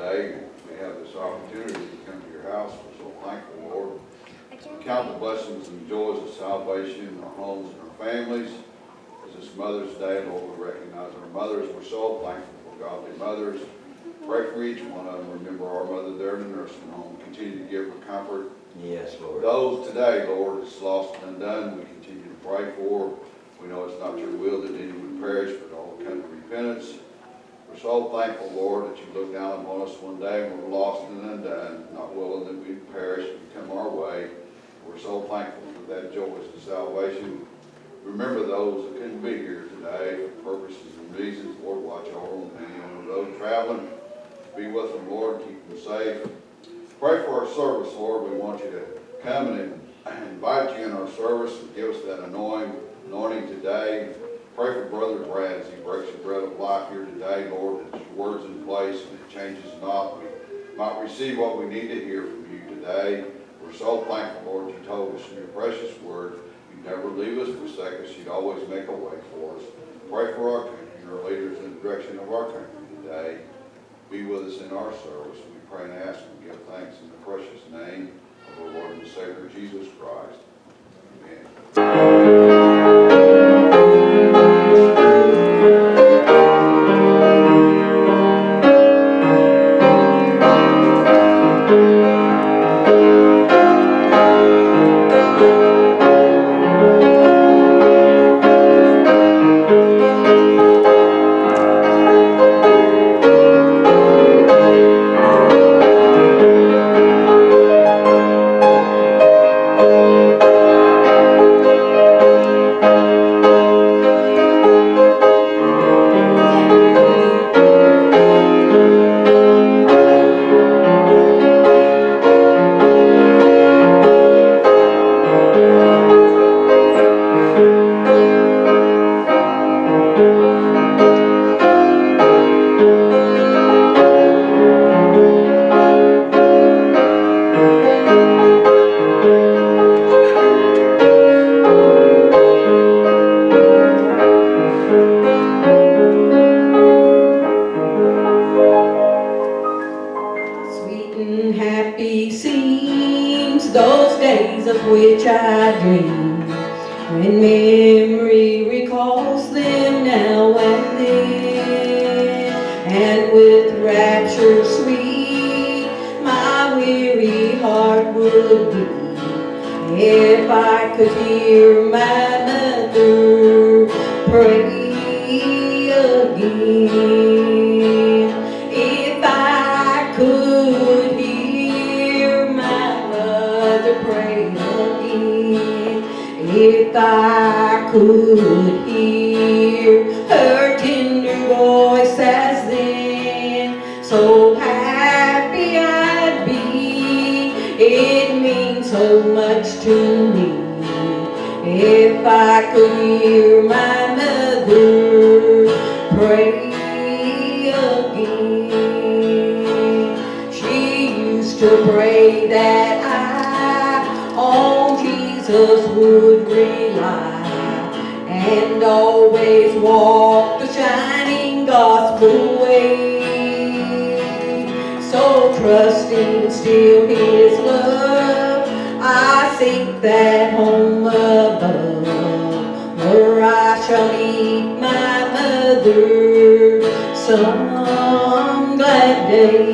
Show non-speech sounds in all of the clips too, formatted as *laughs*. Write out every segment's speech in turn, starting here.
today. We have this opportunity to come to your house. We're so thankful, Lord. Count the blessings and joys of salvation in our homes and our families. As this Mother's Day, Lord, we recognize our mothers. We're so thankful for godly mothers. Pray for each one of them. Remember our mother there in the nursing home. Continue to give her comfort. Yes, Lord. Those today, Lord, that's lost and undone, we continue to pray for. We know it's not your will that any would perish, but all come to repentance. We're so thankful, Lord, that you look down upon us one day and we're lost and undone, not willing that we perish and come our way. We're so thankful for that joy of salvation. Remember those that couldn't be here today for purposes and reasons. Lord, watch over them. And those traveling, be with them, Lord, keep them safe. Pray for our service, Lord. We want you to come and invite you in our service and give us that anointing today. Pray for Brother Brad as he breaks the bread of life here today, Lord, that your word's in place and it changes not. We might receive what we need to hear from you today. We're so thankful, Lord, you told us in your precious word, you'd never leave us, forsake us, you'd always make a way for us. Pray for our country and our leaders in the direction of our country today. Be with us in our service. We pray and ask and give thanks in the precious name of our Lord and Savior Jesus Christ. Amen. Happy seems those days of which I dream. When memory recalls them now and then And with rapture sweet my weary heart would beat If I could hear my mother pray again If I could hear her tender voice as then. So happy I'd be. It means so much to me. If I could hear my and always walk the shining gospel way. So trusting still his love, I seek that home above, where I shall meet my mother some glad day.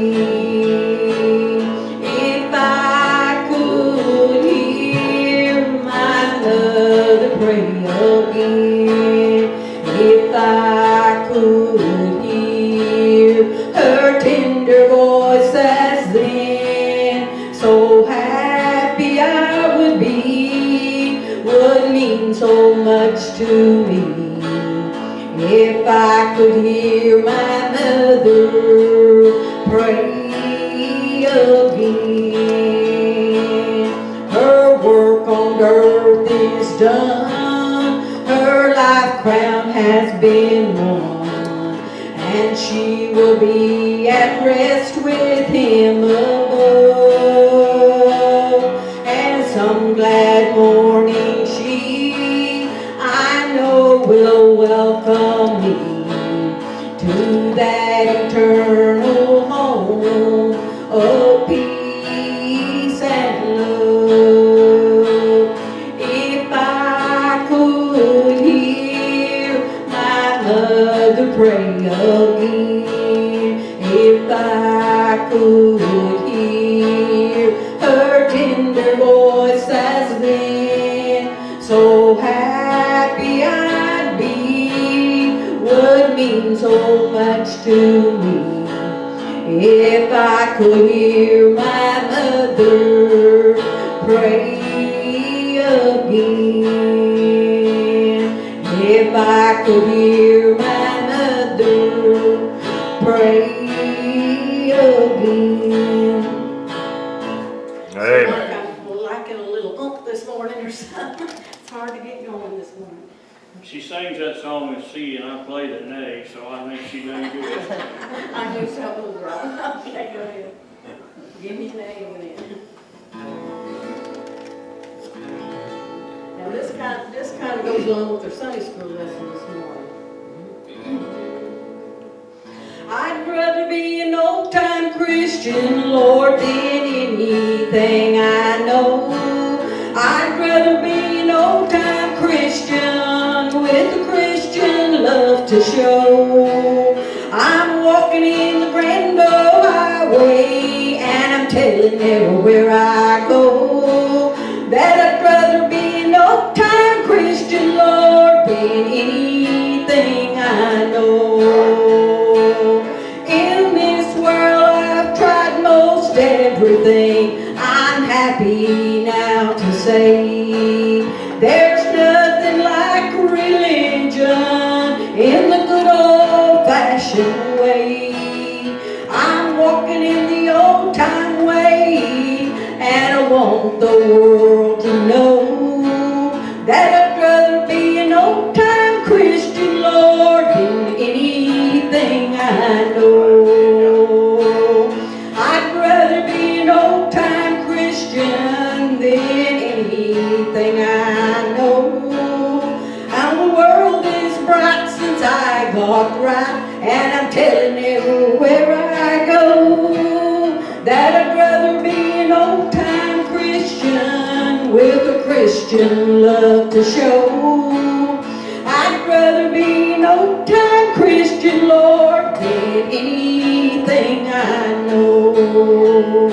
Could Christian love to show. I'd rather be an old time Christian, Lord, than anything I know.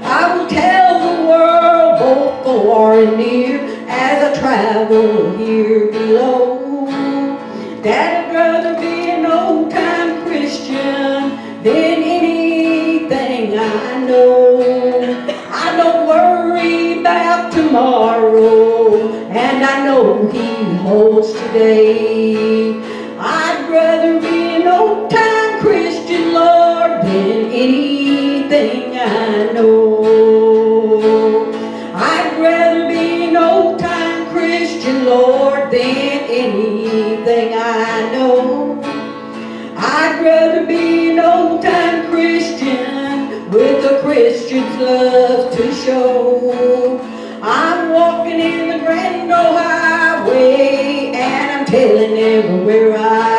I will tell the world, both far and near, as I travel here below, that I'd rather be an old time Christian than anything I know. I don't worry about tomorrow, I know He holds today. I'd rather be an old time Christian, Lord, than anything I know. I'd rather be an old time Christian, Lord, than anything I know. I'd rather be an old time Christian with a Christian's love to show. Everywhere I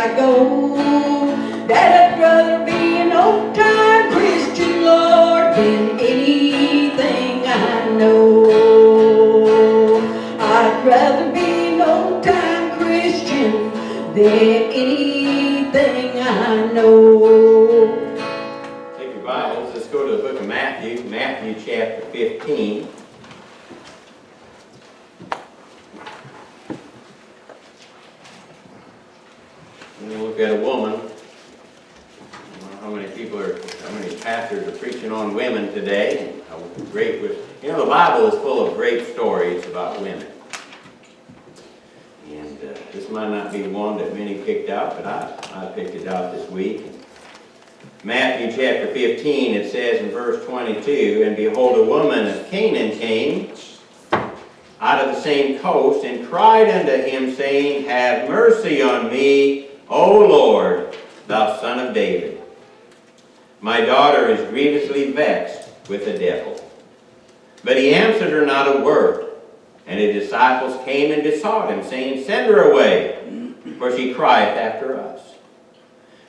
on women today, great you know, the Bible is full of great stories about women. And uh, this might not be one that many picked out, but I, I picked it out this week. Matthew chapter 15, it says in verse 22, And behold, a woman of Canaan came out of the same coast, and cried unto him, saying, Have mercy on me, O Lord, thou son of David. My daughter is grievously vexed with the devil. But he answered her not a word. And his disciples came and besought him, saying, Send her away, for she crieth after us.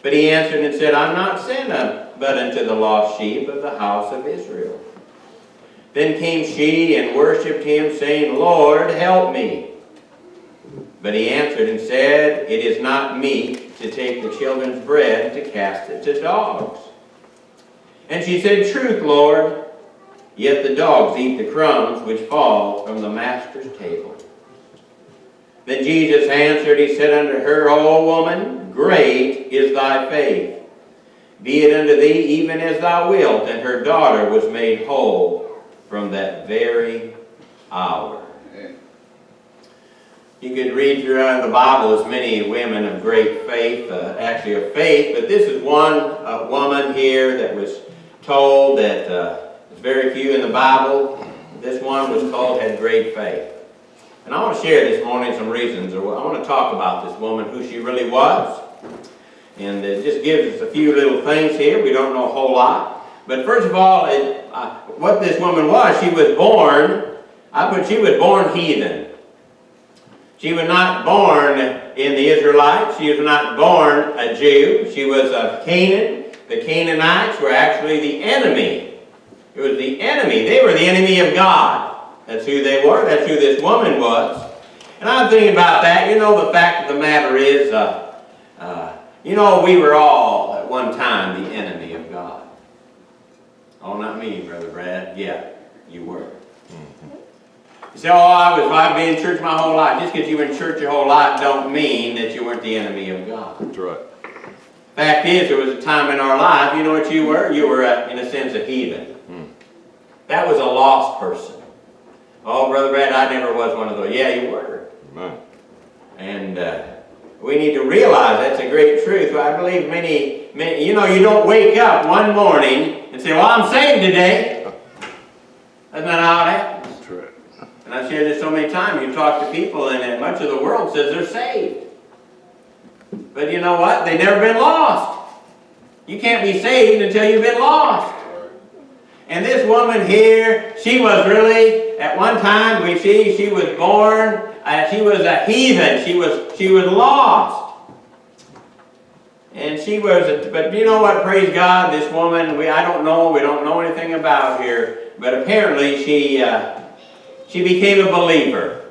But he answered and said, I'm not sent but unto the lost sheep of the house of Israel. Then came she and worshipped him, saying, Lord, help me. But he answered and said, It is not meet to take the children's bread to cast it to dogs. And she said, Truth, Lord, yet the dogs eat the crumbs which fall from the master's table. Then Jesus answered, he said unto her, O woman, great is thy faith. be it unto thee even as thou wilt. And her daughter was made whole from that very hour. You could read throughout the Bible as many women of great faith, uh, actually of faith, but this is one uh, woman here that was told that uh, there's very few in the Bible. This one was told had great faith. And I want to share this morning some reasons, or I want to talk about this woman, who she really was. And it just gives us a few little things here. We don't know a whole lot. But first of all, it, uh, what this woman was, she was born, I put she was born heathen. She was not born in the Israelites. She was not born a Jew. She was of Canaan. The Canaanites were actually the enemy. It was the enemy. They were the enemy of God. That's who they were. That's who this woman was. And I'm thinking about that. You know, the fact of the matter is, uh, uh, you know, we were all at one time the enemy of God. Oh, not me, Brother Brad. Yeah, you were. You say, oh, I was, I've been in church my whole life. Just because you were in church your whole life don't mean that you weren't the enemy of God. That's right. Fact is, there was a time in our life, you know what you were? You were, uh, in a sense, a heathen. That was a lost person. Oh, Brother Brad, I never was one of those. Yeah, you were. Amen. And uh, we need to realize that's a great truth. I believe many, many, you know, you don't wake up one morning and say, well, I'm saved today. That's not how it happens. And I've shared this so many times. You talk to people and much of the world says they're saved. But you know what? They've never been lost. You can't be saved until you've been lost. And this woman here, she was really, at one time, we see she was born, uh, she was a heathen. She was, she was lost. And she was, a, but you know what, praise God, this woman, we, I don't know, we don't know anything about here, but apparently she, uh, she became a believer.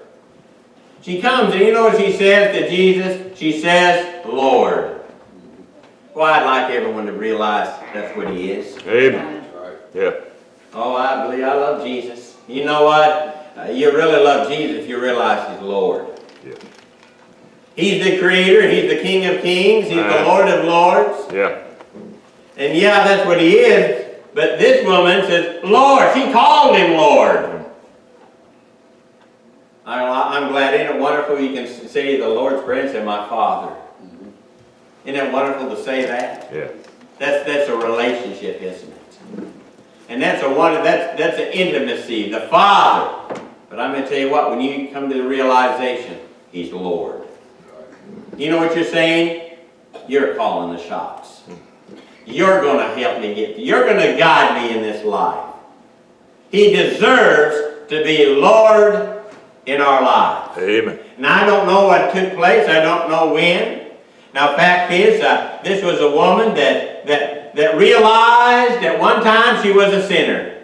She comes and you know what she says to Jesus? She says, Lord. Well, I'd like everyone to realize that's what he is. Amen. Right. Yeah. Oh, I believe I love Jesus. You know what? Uh, you really love Jesus if you realize He's Lord. Yeah. He's the Creator. He's the King of Kings. He's the Lord of Lords. Yeah. And yeah, that's what He is. But this woman says, Lord. She called Him Lord. I- I'm glad. Isn't it wonderful you can say the Lord's Prayer and My Father. Mm-hmm. Isn't it wonderful to say that? Yeah. That's, that's a relationship, isn't it? And that's a one, that's, that's an intimacy, the Father. But I'm going to tell you what, when you come to the realization, He's Lord. You know what you're saying? You're calling the shots. You're going to help me get, you're going to guide me in this life. He deserves to be Lord in our lives. Amen. Now, I don't know what took place. I don't know when. Now, fact is, uh, this was a woman that, that, that realized at one time she was a sinner.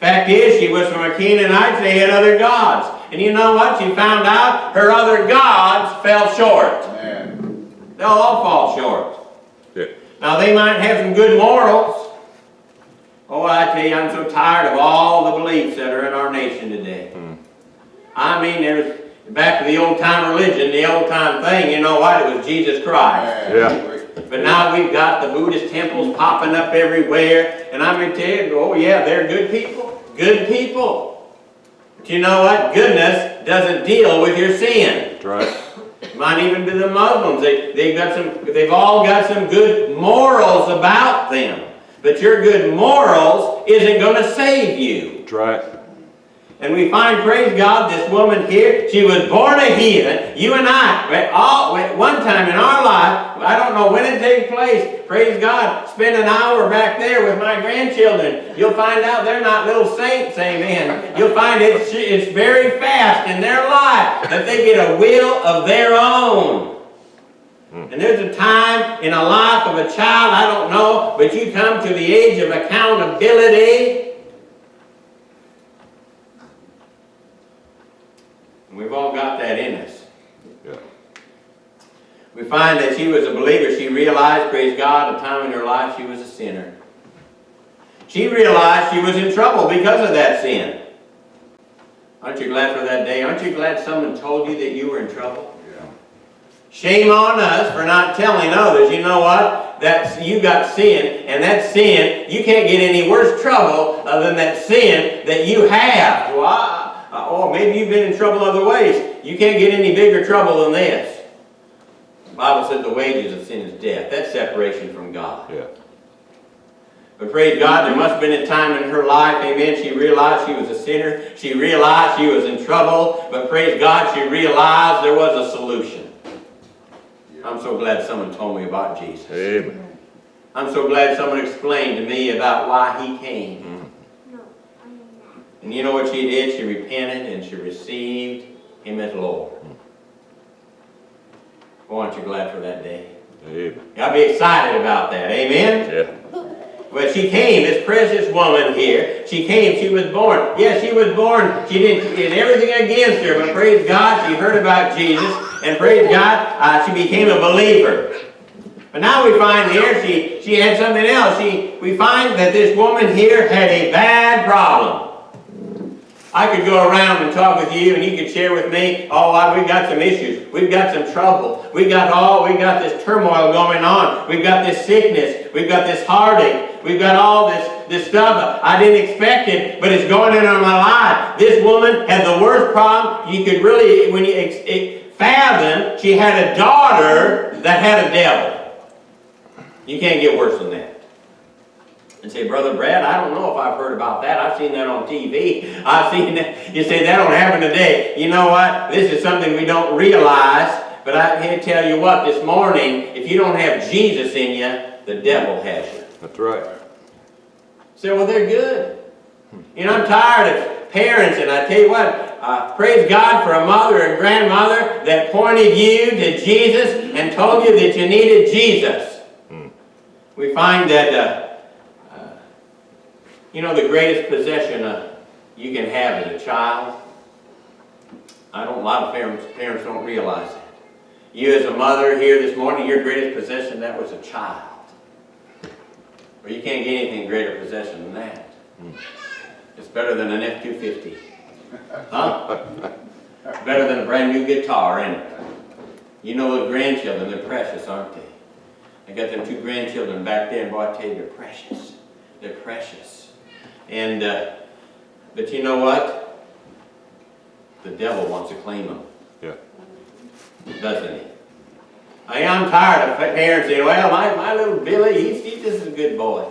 Fact is, she was from a Canaanite. They had other gods. And you know what? She found out her other gods fell short. Amen. They'll all fall short. Yeah. Now, they might have some good morals. Oh, I tell you, I'm so tired of all the beliefs that are in our nation today. I mean, there's back to the old time religion, the old time thing, you know what? It was Jesus Christ. Yeah. Yeah. But now we've got the Buddhist temples popping up everywhere, and I'm going to tell you, oh yeah, they're good people. Good people. But you know what? Goodness doesn't deal with your sin. That's right. Might even be the Muslims. They, they've got some, they've all got some good morals about them. But your good morals isn't going to save you. That's right. And we find, praise God, this woman here, she was born a heathen. You and I, all, at one time in our life, I don't know when it takes place, praise God, spend an hour back there with my grandchildren. You'll find out they're not little saints, amen. You'll find it's, it's very fast in their life that they get a will of their own. And there's a time in a life of a child, I don't know, but you come to the age of accountability. And We've all got that in us. Yeah. We find that she was a believer. She realized, praise God, a time in her life she was a sinner. She realized she was in trouble because of that sin. Aren't you glad for that day? Aren't you glad someone told you that you were in trouble? Yeah. Shame on us for not telling others, you know what? That's, you got sin, and that sin, you can't get any worse trouble than that sin that you have. I- oh, maybe you've been in trouble other ways. You can't get any bigger trouble than this. The Bible said the wages of sin is death. That's separation from God. Yeah. But praise God, there must have been a time in her life, amen, she realized she was a sinner. She realized she was in trouble. But praise God, she realized there was a solution. I'm so glad someone told me about Jesus. Amen. I'm so glad someone explained to me about why he came. Mm-hmm. And you know what she did? She repented and she received him as Lord. Oh, aren't you glad for that day? Amen. Y'all be excited about that, amen? Yeah. But she came, this precious woman here. She came, she was born. Yes, she was born. She did, did everything against her, but praise God, she heard about Jesus, and praise God, uh, she became a believer. But now we find here, she, she had something else. She, we find that this woman here had a bad problem. I could go around and talk with you, and you could share with me, oh, we've got some issues. We've got some trouble. We've got all, we've got this turmoil going on. We've got this sickness. We've got this heartache. We've got all this, this stuff. I didn't expect it, but it's going on in my life. This woman had the worst problem you could really, when you fathom, she had a daughter that had a devil. You can't get worse than that. And say, Brother Brad, I don't know if I've heard about that. I've seen that on TV. *laughs* I've seen that. You say, that don't happen today. You know what? This is something we don't realize. But I can tell you what, this morning, if you don't have Jesus in you, the devil has you. That's right. Say, well, they're good. You know, I'm tired of parents, and I tell you what, uh, praise God for a mother and grandmother that pointed you to Jesus and told you that you needed Jesus. We find that, uh, you know, the greatest possession uh, you can have as a child, I don't, a lot of parents, parents don't realize that. You as a mother here this morning, your greatest possession, that was a child. Or you can't get anything greater possession than that. It's better than an F-250. Huh? It's better than a brand new guitar, and you know the grandchildren, they're precious, aren't they? I got them two grandchildren back there, and boy, I tell you, they're precious. They're precious. And, uh, but you know what? The devil wants to claim them, Yeah. doesn't he? I am tired of parents saying, well, my, my little Billy, he's, he's just a good boy.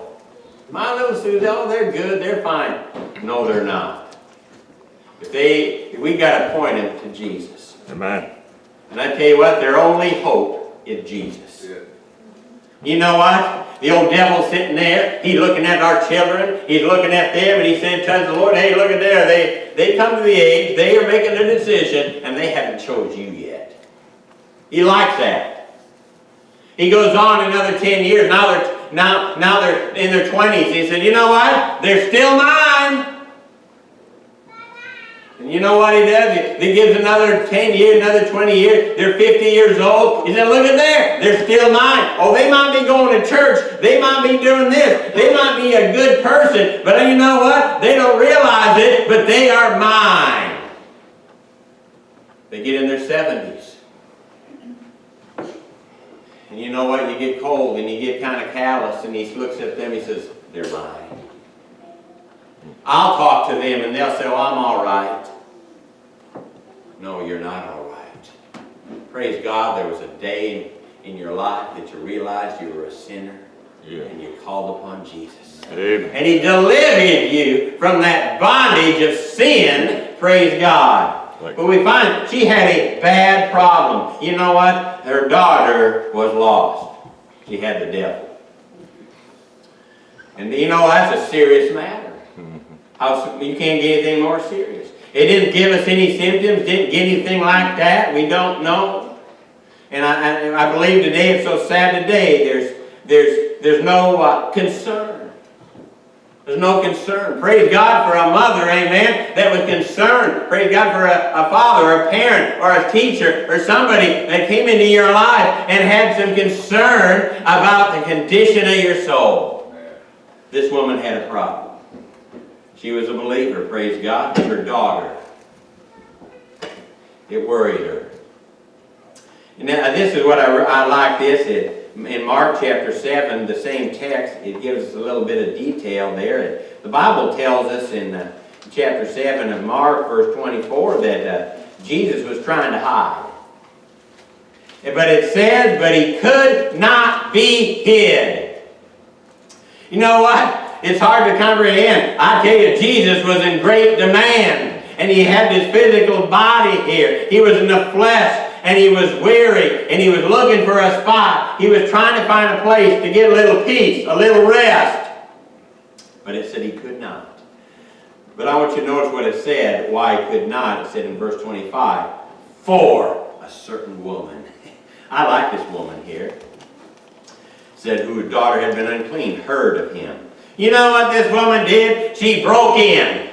My little Susie, oh, they're good, they're fine. No, they're not. If they, if we got to point them to Jesus. Amen. And I tell you what, their only hope is Jesus. Yeah. You know what? The old devil's sitting there. He's looking at our children. He's looking at them, and he said, tells the Lord, hey, look at there. They, they come to the age, they are making a decision, and they haven't chose you yet. He likes that. He goes on another 10 years. Now they're, now, now they're in their 20s. He said, you know what? They're still mine. And you know what he does? He, gives another 10 years, another 20 years. They're 50 years old. He said, look at there. They're still mine. Oh, they might be going to church. They might be doing this. They might be a good person. But you know what? They don't realize it, but they are mine. They get in their 70s. And you know what? You get cold and you get kind of callous and he looks at them, he says, they're mine. I'll talk to them and they'll say, well, I'm all right. No, you're not all right. Praise God, there was a day in, your life that you realized you were a sinner Yeah. and you called upon Jesus. Amen. And he delivered you from that bondage of sin, praise God. Right. But we find she had a bad problem. You know what? Her daughter was lost. She had the devil. And you know, that's a serious matter. Mm-hmm. How, you can't get anything more serious. It didn't give us any symptoms, didn't get anything like that. We don't know. And I, I, I believe today, it's so sad today, there's, there's, there's no uh, concern. There's no concern. Praise God for a mother, amen, that was concerned. Praise God for a, a father, a parent, or a teacher, or somebody that came into your life and had some concern about the condition of your soul. This woman had a problem. She was a believer, praise God, but her daughter, it worried her. Now, this is what I, I like this, it, in Mark chapter 7, the same text, it gives us a little bit of detail there. The Bible tells us in uh, chapter 7 of Mark, verse 24, that uh, Jesus was trying to hide. But it says, but he could not be hid. You know what? It's hard to comprehend. I tell you, Jesus was in great demand. And he had this physical body here. He was in the flesh and he was weary and he was looking for a spot. He was trying to find a place to get a little peace, a little rest. But it said he could not. But I want you to notice what it said, why he could not. It said in verse 25, for a certain woman. *laughs* I like this woman here. Said whose daughter had been unclean, heard of him. You know what this woman did? She broke in.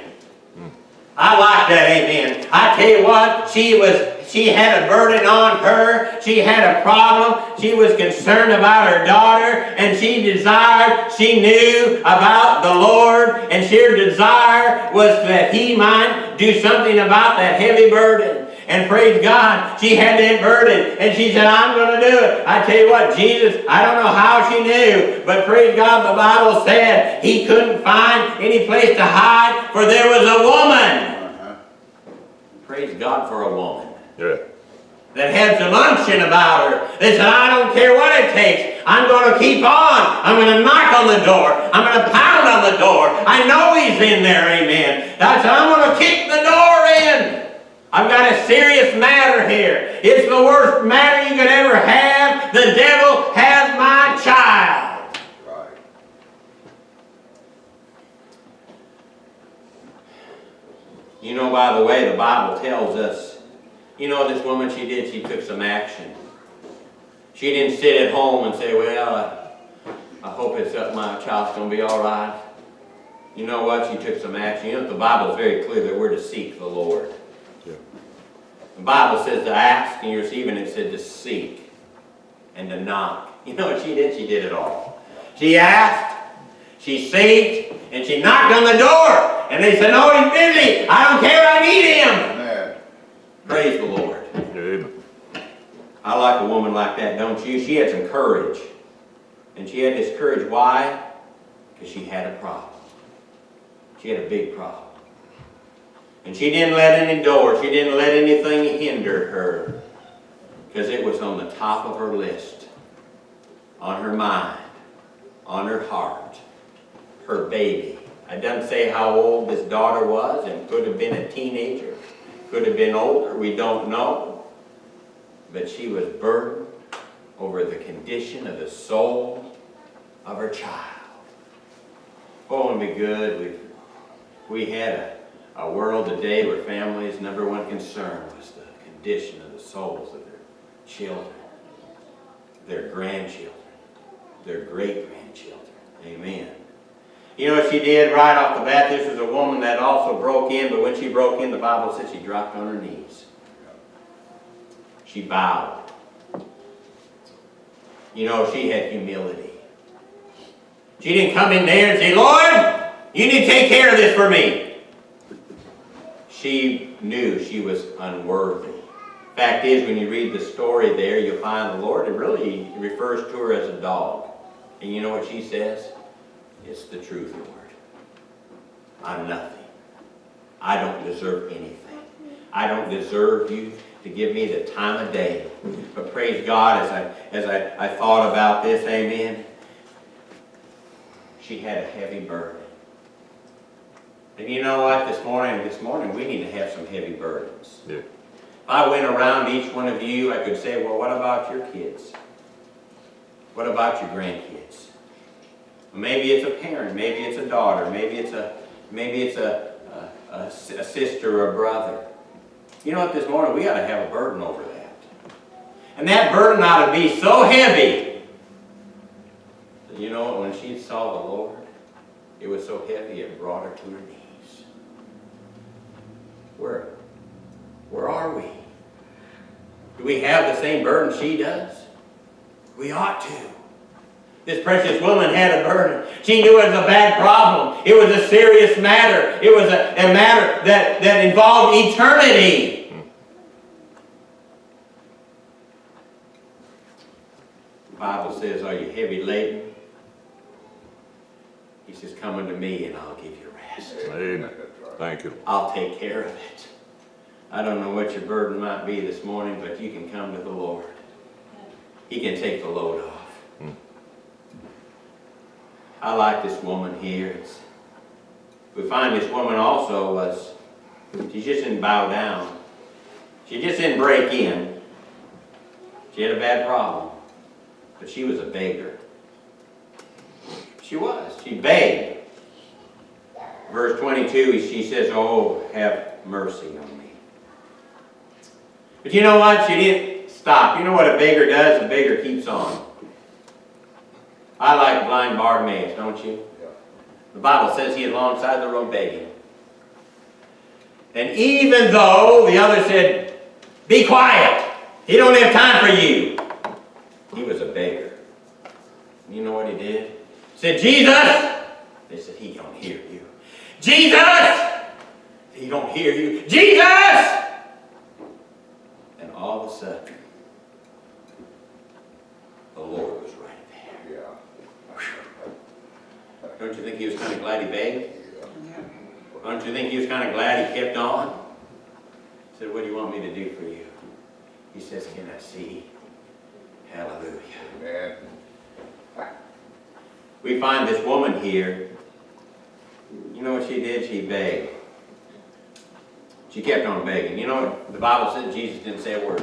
I like that, amen. I tell you what, she was she had a burden on her. She had a problem. She was concerned about her daughter, and she desired, she knew about the Lord, and her desire was that he might do something about that heavy burden. And praise God, she had that burden, and she said, I'm going to do it. I tell you what, Jesus, I don't know how she knew, but praise God, the Bible said he couldn't find any place to hide, for there was a woman. Uh-huh. Praise God for a woman Yeah. that had some unction about her. They said, I don't care what it takes. I'm going to keep on. I'm going to knock on the door. I'm going to pound on the door. I know he's in there, amen. That's said, I'm going to kick the door in. I've got a serious matter here. It's the worst matter you could ever have. The devil has my child. Right. You know, by the way, the Bible tells us, you know this woman, she did, she took some action. She didn't sit at home and say, well, I, I hope it's up, my child's going to be all right. You know what? She took some action. You know, the Bible is very clear that we're to seek the Lord. The Bible says to ask and you receive, and it said to seek and to knock. *laughs* You know what she did? She did it all. She asked, she seeked, and she knocked on the door. And they said, no, he's busy. I don't care, I need him. Amen. Praise the Lord. Amen. I like a woman like that, don't you? She had some courage. And she had this courage. Why? Because she had a problem. She had a big problem. And she didn't let any door, she didn't let anything hinder her. Because it was on the top of her list. On her mind. On her heart. Her baby. I doesn't say how old this daughter was, and could have been a teenager. Could have been older, we don't know. But she was burdened over the condition of the soul of her child. Oh, and be good. We, we had a, a world today where families' number one concern was the condition of the souls of their children, their grandchildren, their great-grandchildren. Amen. You know what she did right off the bat? This was a woman that also broke in, but when she broke in, the Bible said she dropped on her knees. She bowed. You know, she had humility. She didn't come in there and say, Lord, you need to take care of this for me. She knew she was unworthy. Fact is, when you read the story there, you'll find the Lord, it really refers to her as a dog. And you know what she says? It's the truth, Lord. I'm nothing. I don't deserve anything. I don't deserve you to give me the time of day. But praise God, as I as I, I thought about this, amen. She had a heavy burden. And you know what? This morning, this morning, we need to have some heavy burdens. Yeah. If I went around each one of you, I could say, well, what about your kids? What about your grandkids? Maybe it's a parent, maybe it's a daughter, maybe it's a maybe it's a, a, a, a sister or a brother. You know what, this morning we ought to have a burden over that. And that burden ought to be so heavy. You know when she saw the Lord, it was so heavy it brought her to her knees. Where, where are we? Do we have the same burden she does? We ought to. This precious woman had a burden. She knew it was a bad problem. It was a serious matter. It was a, a matter that, that involved eternity. The Bible says, are you heavy laden? He says, come unto me and I'll give you rest. Amen. Thank you. I'll take care of it. I don't know what your burden might be this morning, but you can come to the Lord. He can take the load off. Hmm. I like this woman here. It's- we find this woman also was, she just didn't bow down. She just didn't break in. She had a bad problem, but she was a beggar. She was. She begged. Verse 22, she says, Oh, have mercy on me. But you know what? She didn't stop. You know what a beggar does? A beggar keeps on. I like blind Bartimaeus, don't you? Yeah. The Bible says he is alongside the road begging. And even though the other said, Be quiet, he don't have time for you. He was a beggar. You know what he did? He said, Jesus! They said, He don't hear you. Jesus! He don't hear you. Jesus! And all of a sudden, the Lord was right there. Yeah. Don't you think he was kind of glad he begged? Yeah. Don't you think he was kind of glad he kept on? He said, what do you want me to do for you? He says, can I see? Hallelujah. Amen. We find this woman here. You know what she did? She begged. She kept on begging. You know the Bible said? Jesus didn't say a word.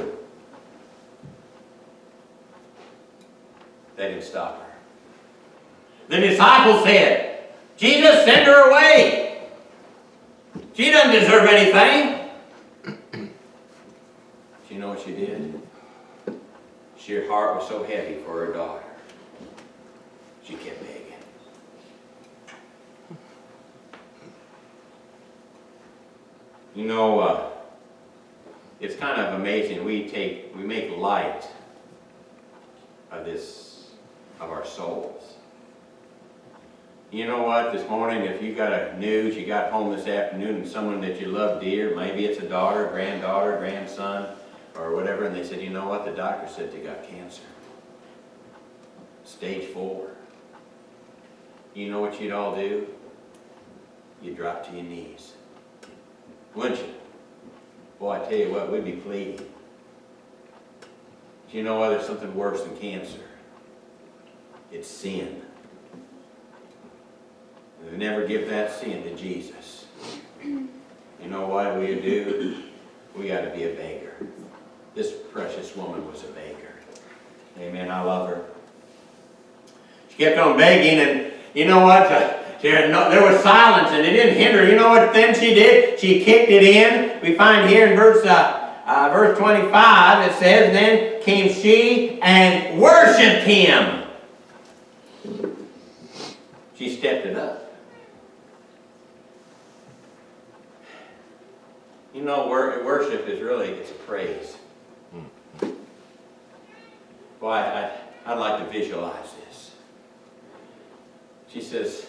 They didn't stop her. The disciples said, Jesus, send her away. She doesn't deserve anything. *clears throat* You know what she did? She, her heart was so heavy for her daughter. She kept begging. You know, uh, it's kind of amazing. We take, we make light of this, of our souls. You know what? This morning, if you got a news, you got home this afternoon, and someone that you love dear, maybe it's a daughter, granddaughter, grandson, or whatever, and they said, you know what? The doctor said they got cancer. Stage four. You know what you'd all do? You'd drop to your knees. Wouldn't you? Boy, I tell you what, we'd be pleading. Do you know why there's something worse than cancer? It's sin. We never give that sin to Jesus. You know what we do? We got to be a beggar. This precious woman was a beggar. Amen. I love her. She kept on begging, and you know what? Uh, there, no, there was silence, and it didn't hinder. You know what then she did? She kicked it in. We find here in verse uh, uh, verse 25, it says, Then came she and worshipped him. She stepped it up. You know, wor- worship is really, it's praise. I, I, I'd like to visualize this. She says,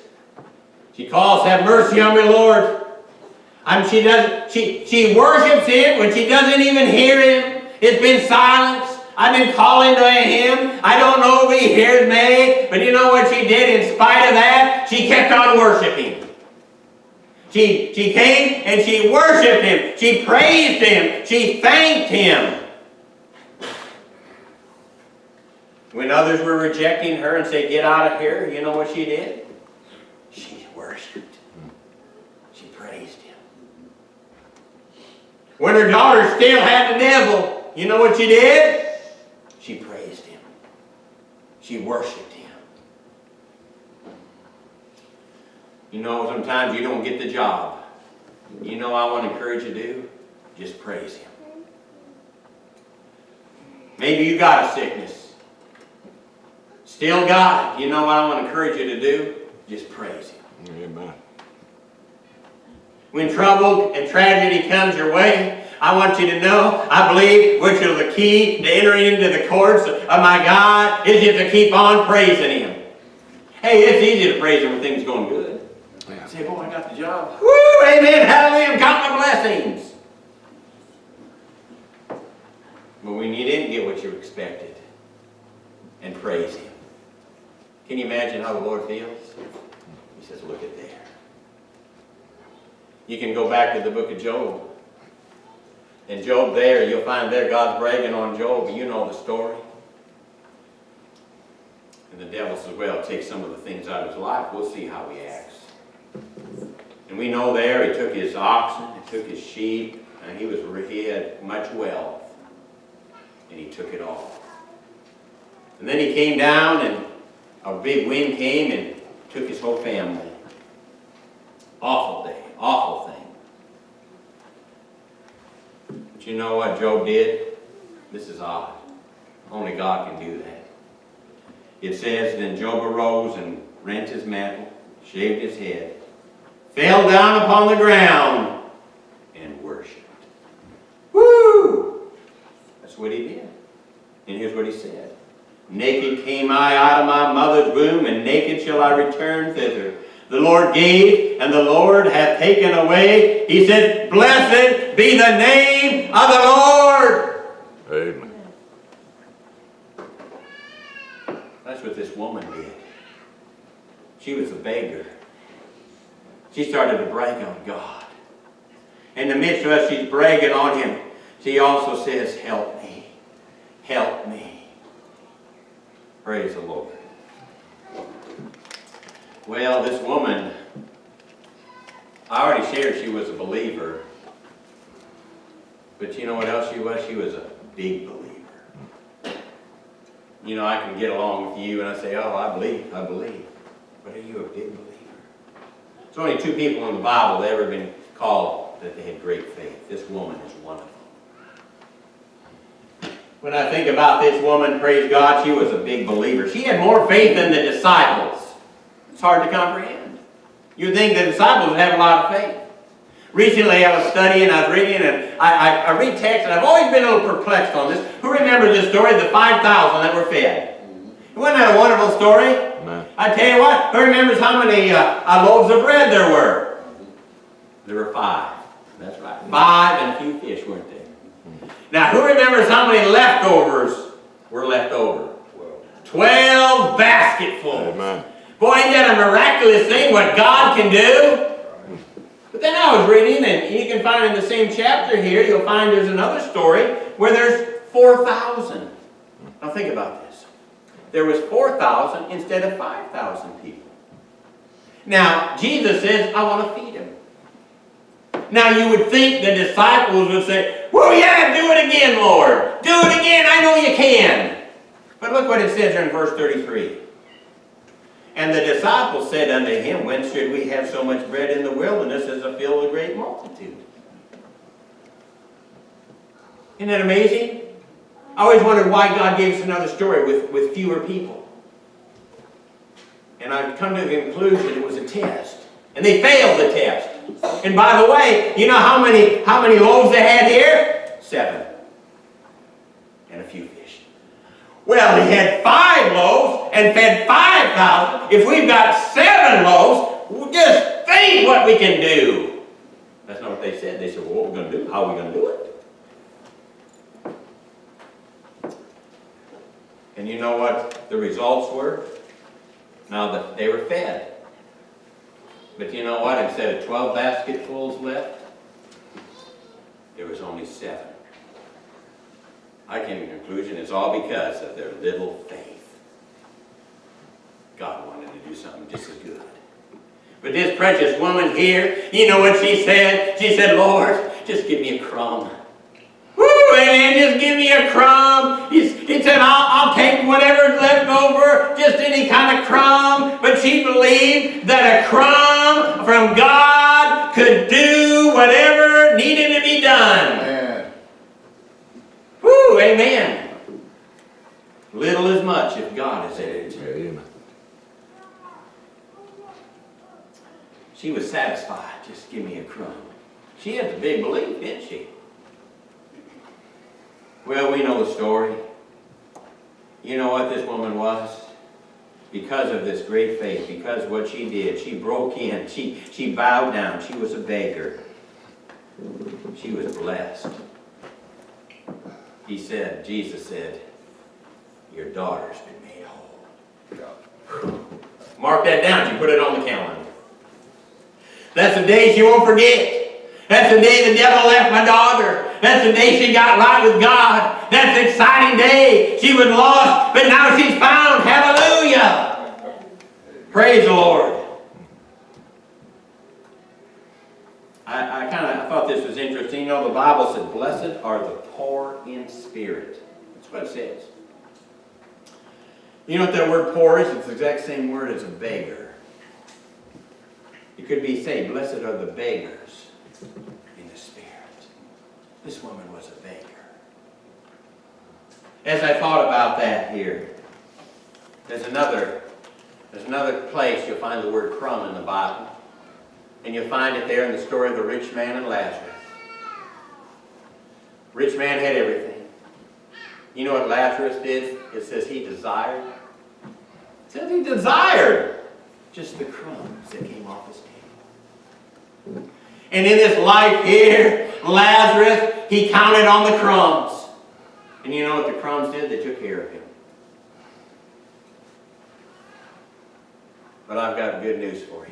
she calls, have mercy on me, Lord. And she does, she, she worships him when she doesn't even hear him. It's been silence. I've been calling to him. I don't know if he hears me. But you know what she did in spite of that? She kept on worshiping. She, she came and she worshiped him. She praised him. She thanked him. When others were rejecting her and said, get out of here, you know what she did? She worshiped. She praised him. When her daughter still had the devil, you know what she did? She praised him. She worshiped him. You know, sometimes you don't get the job. You know I want to encourage you to do? Just praise him. Maybe you got a sickness. Still got it. You know what I want to encourage you to do? Just praise him. Amen. When trouble and tragedy comes your way, I want you to know, I believe, which is the key to entering into the courts of my God, is just to keep on praising Him. Hey, it's easy to praise Him when things are going good. Yeah. Say, boy, I got the job. Woo, amen, hallelujah, Got my blessings. But when you didn't get what you expected, and praise Him. Can you imagine how the Lord feels? Says, look at there. You can go back to the book of Job. And Job there, you'll find there God's bragging on Job. You know the story. And the devil says, well, take some of the things out of his life. We'll see how he acts. And we know there he took his oxen, he took his sheep, and he was he had much wealth. And he took it all. And then he came down and a big wind came and took his whole family. Awful day, awful thing. But you know what Job did? This is odd. Only God can do that. It says, Then Job arose and rent his mantle, shaved his head, fell down upon the ground, and worshipped. Woo! That's what he did. And here's what he said. Naked came I out of my mother's womb, and naked shall I return thither. The Lord gave, and the Lord hath taken away. He said, Blessed be the name of the Lord. Amen. That's what this woman did. She was a beggar. She started to brag on God. In the midst of us, she's bragging on him. She also says, Help me. Help me. Praise the Lord. Well, this woman, I already shared she was a believer. But you know what else she was? She was a big believer. You know, I can get along with you and I say, oh, I believe, I believe. But are you a big believer? There's only two people in the Bible that ever been called that they had great faith. This woman is one of them. When I think about this woman, praise God, she was a big believer. She had more faith than the disciples. It's hard to comprehend. You'd think the disciples would have a lot of faith. Recently I was studying, I was reading, and I, I, I read text, and I've always been a little perplexed on this. Who remembers the story, of the 5,000 that were fed? Wasn't that a wonderful story? Amen. I tell you what, who remembers how many uh, uh, loaves of bread there were? There were five. That's right. Five and a few fish, weren't there? Now, who remembers how many leftovers were left over? Twelve basketfuls. Amen. Boy, ain't that a miraculous thing what God can do? But then I was reading, and you can find in the same chapter here, you'll find there's another story where there's 4,000. Now think about this. There was 4,000 instead of 5,000 people. Now, Jesus says, I want to feed them. Now, you would think the disciples would say, Well, yeah, do it again, Lord. Do it again. I know you can. But look what it says here in verse 33. And the disciples said unto him, Whence should we have so much bread in the wilderness as to fill a great multitude? Isn't that amazing? I always wondered why God gave us another story with, with fewer people. And I've come to the conclusion it was a test. And they failed the test. And by the way, you know how many, how many loaves they had here? Seven. And a few fish. Well, he had five loaves and fed 5,000. If we've got seven loaves, just think what we can do. That's not what they said. They said, well, what are we going to do? How are we going to do it? And you know what the results were? Now that they were fed. But you know what? Instead of 12 basketfuls left, there was only seven. I came to the conclusion it's all because of their little faith. God wanted to do something just as good. But this precious woman here, you know what she said? She said, Lord, just give me a crumb. Amen, just give me a crumb. He, said, I'll, I'll take whatever's left over, just any kind of crumb. But she believed that a crumb from God could do whatever needed to be done. Man, Woo, amen. Little is much if God is in it. Amen. She was satisfied. Just give me a crumb. She had the big belief, didn't she? Well, we know the story. You know what this woman was? Because of this great faith, because what she did, she broke in, she, she bowed down, she was a beggar. She was blessed. He said, Jesus said, your daughter's been made whole. Mark that down, you put it on the calendar. That's a day she won't forget. That's the day the devil left my daughter. That's the day she got right with God. That's an exciting day. She was lost, but now she's found. Hallelujah. Praise the Lord. I, I kind of thought this was interesting. You know, the Bible said, Blessed are the poor in spirit. That's what it says. You know what that word poor is? It's the exact same word as a beggar. It could be say, blessed are the beggars in the spirit. This woman was a beggar. As I thought about that here, there's another, there's another place you'll find the word crumb in the Bible. And you'll find it there in the story of the rich man and Lazarus. Rich man had everything. You know what Lazarus did? It says he desired. It says he desired just the crumbs that came off his table. And in this life here, Lazarus, he counted on the crumbs. And you know what the crumbs did? They took care of him. But I've got good news for you.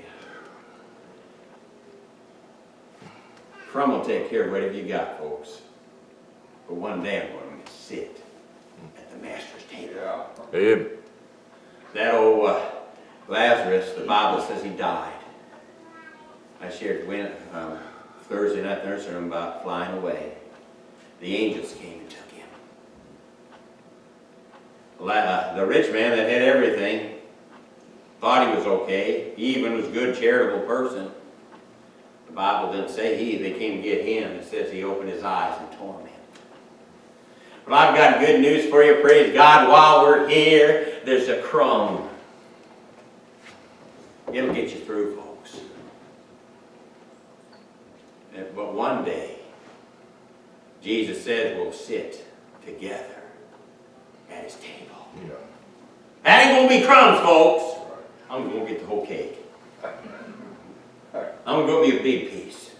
Crumb will take care of whatever you got, folks. But one day I'm going to sit at the master's table. Yeah. Amen. That old uh, Lazarus, the Bible says he died. I shared when, um, Thursday night nursery him about flying away. The angels came and took him. La- uh, the rich man that had everything thought he was okay. He even was a good, charitable person. The Bible didn't say he, they came to get him. It says he opened his eyes in torment. But I've got good news for you. Praise God. While we're here, there's a crumb. It'll get you through. And- But one day, Jesus says we'll sit together at his table. Yeah. That ain't gonna be crumbs, folks. I'm gonna get the whole cake. *laughs* I'm gonna be a big piece.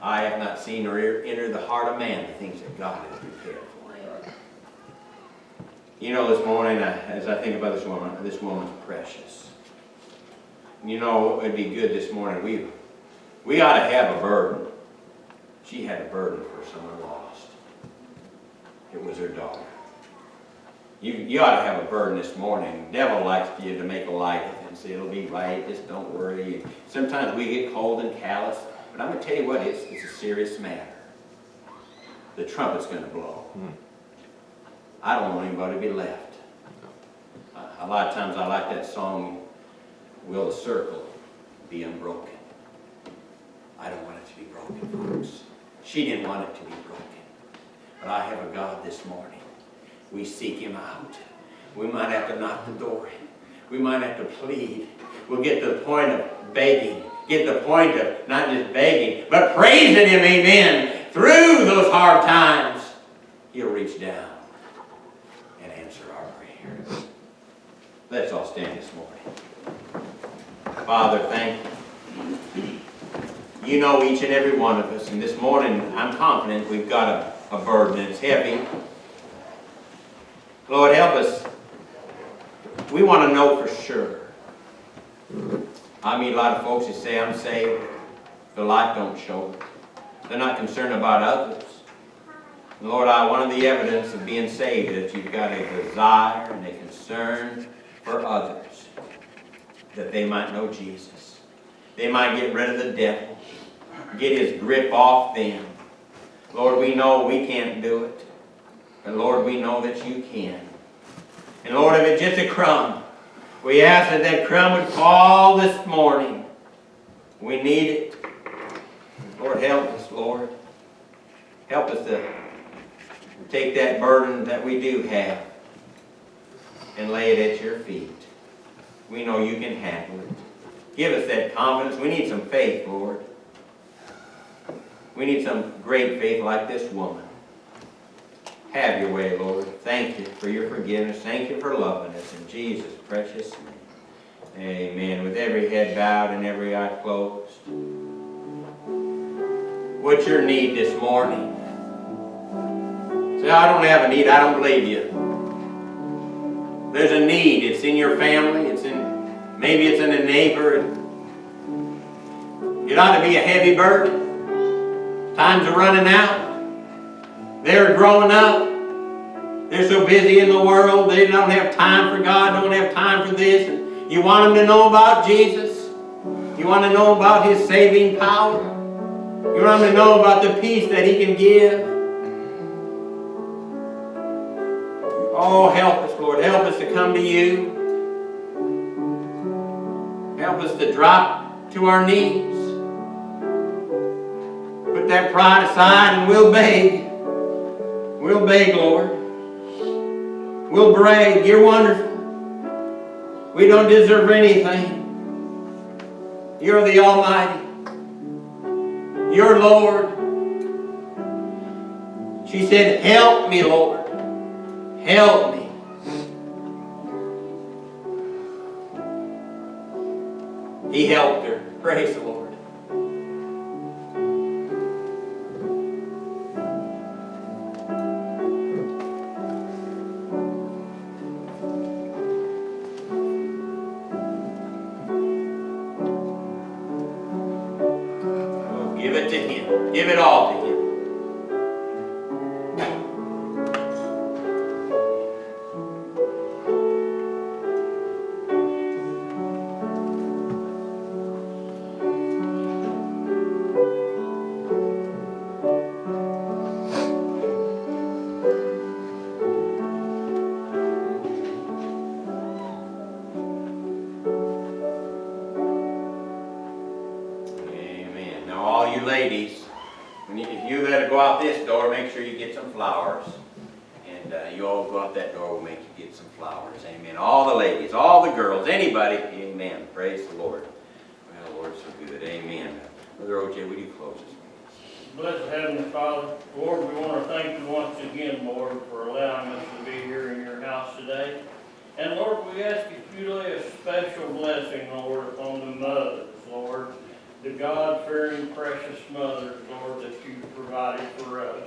I have not seen or entered the heart of man the things that God has prepared for him. You know, this morning, as I think about this woman, this woman's precious. You know, it'd be good this morning, we, we ought to have a burden. She had a burden for someone lost. It was her daughter. You, you ought to have a burden this morning. The devil likes for you to make a light of it and say, it'll be right, just don't worry. Sometimes we get cold and callous, but I'm gonna tell you what, it's, it's a serious matter. The trumpet's gonna blow. Hmm. I don't want anybody to be left. A- A lot of times I like that song, Will the Circle Be Unbroken? I don't want it to be broken, folks. She didn't want it to be broken. But I have a God this morning. We seek Him out. We might have to knock the door in. We might have to plead. We'll get to the point of begging. Get to the point of not just begging, but praising Him, amen. Through those hard times, He'll reach down and answer our prayers. Let's all stand this morning. Father, thank you. You know each and every one of us, and this morning I'm confident we've got a, a burden. It's heavy. Lord, help us. We want to know for sure. I meet a lot of folks that say, I'm saved. Their life don't show. They're not concerned about others. Lord, I, one of the evidence of being saved that you've got a desire and a concern for others, that they might know Jesus. They might get rid of the devil, get his grip off them. Lord, we know we can't do it, but Lord, we know that you can. And Lord, if it's just a crumb, we ask that that crumb would fall this morning. We need it. Lord, help us, Lord. Help us to take that burden that we do have and lay it at your feet. We know you can handle it. Give us that confidence. We need some faith, Lord. We need some great faith like this woman. Have your way, Lord. Thank you for your forgiveness. Thank you for loving us in Jesus' precious name. Amen. With every head bowed and every eye closed. What's your need this morning? Say, I don't have a need, I don't believe you. There's a need, it's in your family, maybe it's in a neighbor. It ought to be a heavy burden. Times are running out. They're growing up. They're so busy in the world, they don't have time for God, don't have time for this. And you want them to know about Jesus. You want to know about His saving power. You want them to know about the peace that He can give. Oh, help us, Lord. Help us to come to you. Help us to drop to our knees. Put that pride aside and we'll beg. We'll beg, Lord. We'll brag. You're wonderful. We don't deserve anything. You're the Almighty. You're Lord. She said, Help me, Lord. Help me. He helped her. Praise the Lord. Ladies, you, if you gotta go out this door, make sure you get some flowers. And uh, you all go out that door, we'll make you get some flowers. Amen. All the ladies, all the girls, anybody. Amen. Praise the Lord. Well, Lord's so good. Amen. Brother OJ, would you close this? Blessed Heavenly Father, Lord, we want to thank you once again, Lord, for allowing us to be here in your house today. And Lord, we ask if you lay a special blessing, Lord, upon the mothers, Lord, the God-fearing, precious mothers, Lord, that you provided for us.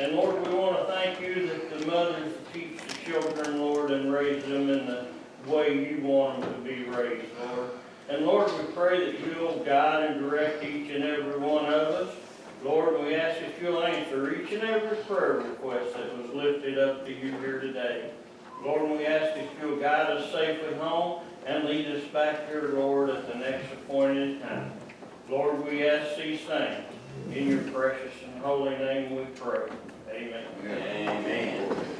And Lord, we want to thank you that the mothers teach the children, Lord, and raise them in the way you want them to be raised, Lord. And Lord, we pray that you'll guide and direct each and every one of us. Lord, we ask that you'll answer each and every prayer request that was lifted up to you here today. Lord, we ask that you'll guide us safely home and lead us back here, Lord, at the next appointed time. Lord, we ask these things. In your precious and holy name we pray. Amen. Amen. Amen.